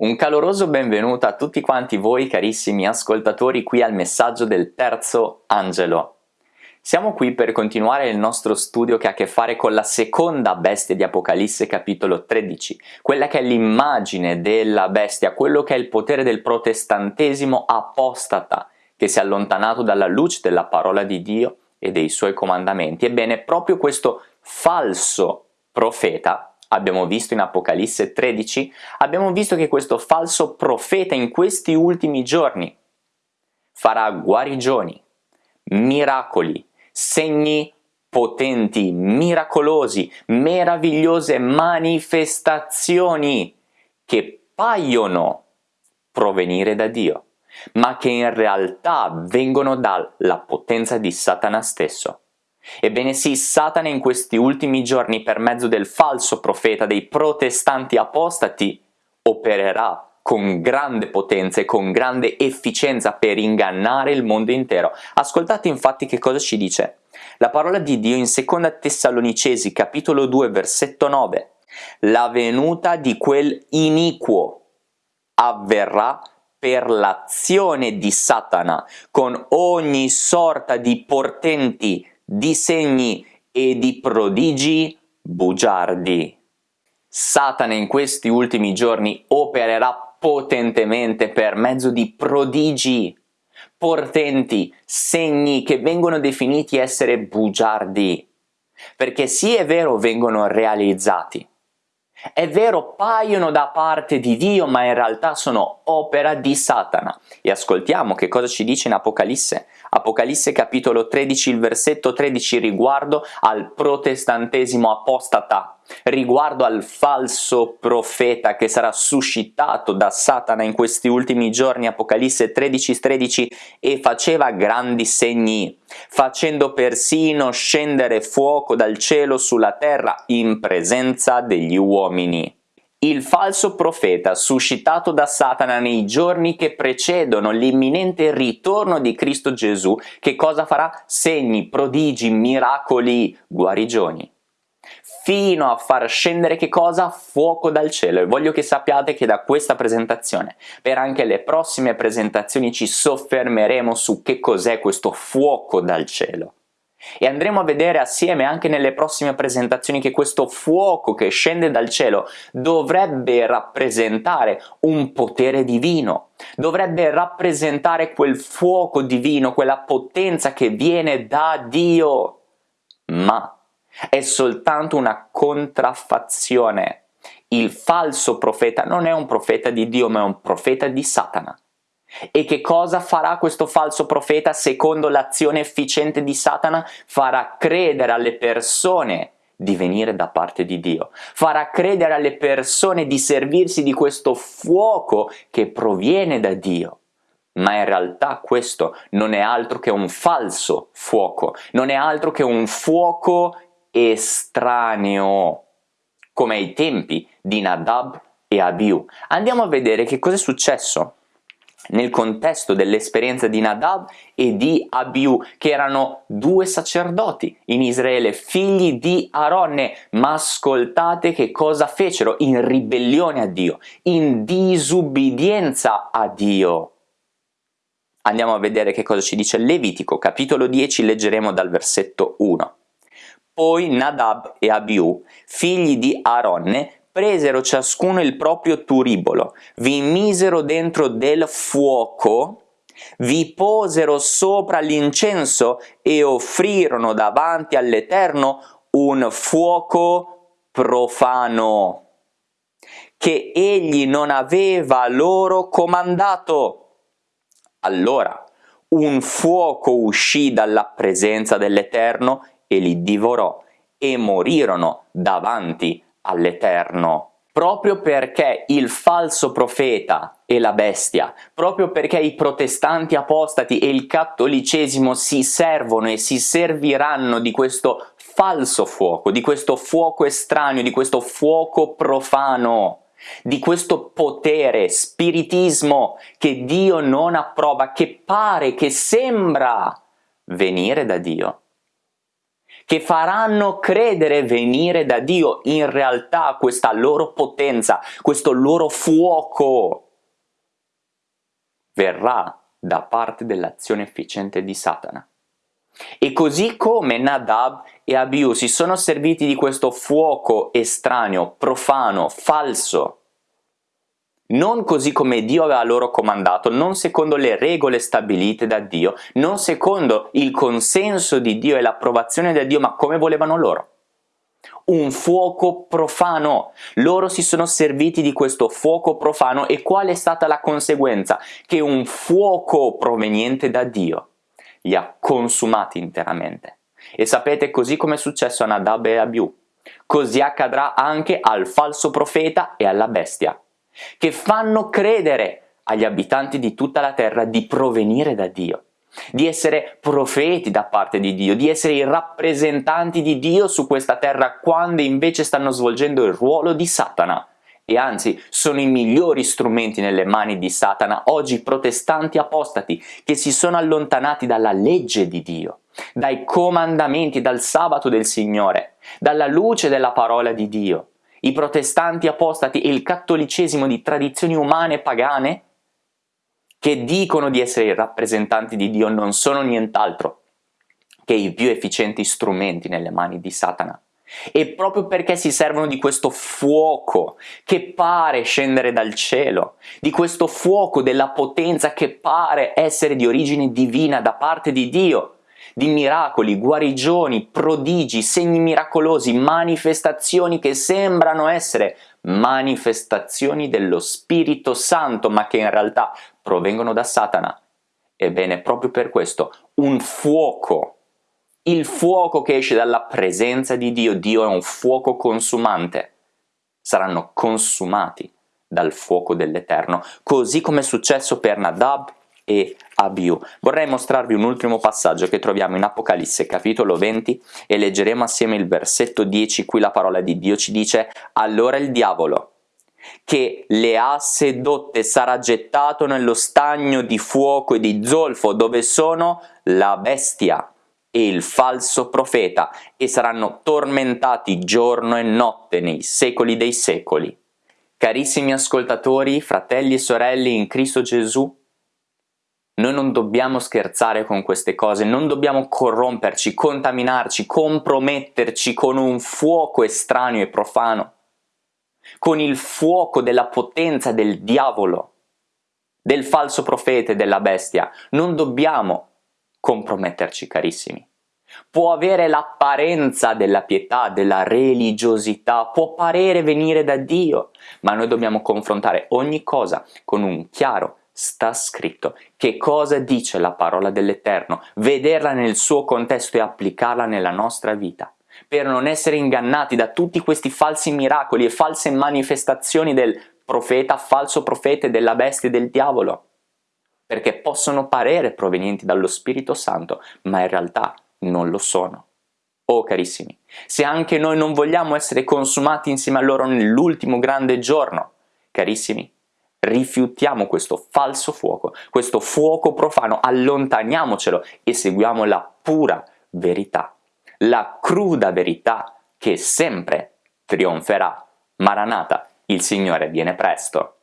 Un caloroso benvenuto a tutti quanti voi carissimi ascoltatori qui al messaggio del terzo angelo. Siamo qui per continuare il nostro studio che ha a che fare con la seconda bestia di Apocalisse capitolo 13, quella che è l'immagine della bestia, quello che è il potere del protestantesimo apostata, che si è allontanato dalla luce della parola di Dio e dei suoi comandamenti. Ebbene, proprio questo falso profeta abbiamo visto in Apocalisse 13, abbiamo visto che questo falso profeta in questi ultimi giorni farà guarigioni, miracoli, segni potenti, miracolosi, meravigliose manifestazioni che paiono provenire da Dio, ma che in realtà vengono dalla potenza di Satana stesso. Ebbene sì, Satana in questi ultimi giorni per mezzo del falso profeta dei protestanti apostati opererà con grande potenza e con grande efficienza per ingannare il mondo intero. Ascoltate infatti che cosa ci dice. La parola di Dio in 2 Tessalonicesi capitolo 2 versetto 9. La venuta di quel iniquo avverrà per l'azione di Satana con ogni sorta di portenti di segni e di prodigi bugiardi. Satana in questi ultimi giorni opererà potentemente per mezzo di prodigi, portenti, segni che vengono definiti essere bugiardi, perché sì è vero vengono realizzati, è vero paiono da parte di Dio ma in realtà sono opera di Satana. E ascoltiamo che cosa ci dice in Apocalisse Apocalisse capitolo 13, il versetto 13 riguardo al protestantesimo apostata, riguardo al falso profeta che sarà suscitato da Satana in questi ultimi giorni, Apocalisse 13, 13, e faceva grandi segni, facendo persino scendere fuoco dal cielo sulla terra in presenza degli uomini. Il falso profeta suscitato da Satana nei giorni che precedono l'imminente ritorno di Cristo Gesù, che cosa farà? Segni, prodigi, miracoli, guarigioni fino a far scendere che cosa? Fuoco dal cielo e voglio che sappiate che da questa presentazione per anche le prossime presentazioni ci soffermeremo su che cos'è questo fuoco dal cielo. E andremo a vedere assieme anche nelle prossime presentazioni che questo fuoco che scende dal cielo dovrebbe rappresentare un potere divino, dovrebbe rappresentare quel fuoco divino, quella potenza che viene da Dio, ma è soltanto una contraffazione. Il falso profeta non è un profeta di Dio ma è un profeta di Satana. E che cosa farà questo falso profeta secondo l'azione efficiente di Satana? Farà credere alle persone di venire da parte di Dio, farà credere alle persone di servirsi di questo fuoco che proviene da Dio. Ma in realtà questo non è altro che un falso fuoco, non è altro che un fuoco estraneo, come ai tempi di Nadab e Abiu. Andiamo a vedere che cosa è successo nel contesto dell'esperienza di Nadab e di Abiu, che erano due sacerdoti in Israele, figli di Aronne, ma ascoltate che cosa fecero in ribellione a Dio, in disubbidienza a Dio. Andiamo a vedere che cosa ci dice Levitico, capitolo 10, leggeremo dal versetto 1. Poi Nadab e Abiu, figli di Aronne, presero ciascuno il proprio turibolo, vi misero dentro del fuoco, vi posero sopra l'incenso e offrirono davanti all'Eterno un fuoco profano che egli non aveva loro comandato. Allora un fuoco uscì dalla presenza dell'Eterno e li divorò e morirono davanti all'Eterno. Proprio perché il falso profeta e la bestia, proprio perché i protestanti apostati e il cattolicesimo si servono e si serviranno di questo falso fuoco, di questo fuoco estraneo, di questo fuoco profano, di questo potere, spiritismo che Dio non approva, che pare, che sembra venire da Dio che faranno credere venire da Dio in realtà questa loro potenza, questo loro fuoco verrà da parte dell'azione efficiente di Satana. E così come Nadab e Abiu si sono serviti di questo fuoco estraneo, profano, falso, non così come Dio aveva loro comandato, non secondo le regole stabilite da Dio, non secondo il consenso di Dio e l'approvazione da Dio, ma come volevano loro. Un fuoco profano. Loro si sono serviti di questo fuoco profano e qual è stata la conseguenza? Che un fuoco proveniente da Dio li ha consumati interamente. E sapete così come è successo a Nadab e Abiu, così accadrà anche al falso profeta e alla bestia che fanno credere agli abitanti di tutta la terra di provenire da Dio, di essere profeti da parte di Dio, di essere i rappresentanti di Dio su questa terra quando invece stanno svolgendo il ruolo di Satana. E anzi sono i migliori strumenti nelle mani di Satana oggi protestanti apostati che si sono allontanati dalla legge di Dio, dai comandamenti, dal sabato del Signore, dalla luce della parola di Dio i protestanti apostati e il cattolicesimo di tradizioni umane pagane che dicono di essere i rappresentanti di Dio non sono nient'altro che i più efficienti strumenti nelle mani di Satana. E proprio perché si servono di questo fuoco che pare scendere dal cielo, di questo fuoco della potenza che pare essere di origine divina da parte di Dio, di miracoli, guarigioni, prodigi, segni miracolosi, manifestazioni che sembrano essere manifestazioni dello Spirito Santo, ma che in realtà provengono da Satana. Ebbene, proprio per questo, un fuoco, il fuoco che esce dalla presenza di Dio, Dio è un fuoco consumante, saranno consumati dal fuoco dell'Eterno, così come è successo per Nadab e Abiu. Vorrei mostrarvi un ultimo passaggio che troviamo in Apocalisse capitolo 20 e leggeremo assieme il versetto 10, qui la parola di Dio ci dice «Allora il diavolo, che le ha sedotte sarà gettato nello stagno di fuoco e di zolfo dove sono la bestia e il falso profeta e saranno tormentati giorno e notte nei secoli dei secoli». Carissimi ascoltatori, fratelli e sorelle in Cristo Gesù, noi non dobbiamo scherzare con queste cose, non dobbiamo corromperci, contaminarci, comprometterci con un fuoco estraneo e profano, con il fuoco della potenza del diavolo, del falso profeta e della bestia. Non dobbiamo comprometterci, carissimi. Può avere l'apparenza della pietà, della religiosità, può parere venire da Dio, ma noi dobbiamo confrontare ogni cosa con un chiaro sta scritto. Che cosa dice la parola dell'Eterno? Vederla nel suo contesto e applicarla nella nostra vita per non essere ingannati da tutti questi falsi miracoli e false manifestazioni del profeta, falso profeta della bestia e del diavolo, perché possono parere provenienti dallo Spirito Santo, ma in realtà non lo sono. Oh carissimi, se anche noi non vogliamo essere consumati insieme a loro nell'ultimo grande giorno, carissimi, rifiutiamo questo falso fuoco, questo fuoco profano, allontaniamocelo e seguiamo la pura verità, la cruda verità che sempre trionferà. Maranata, il Signore viene presto.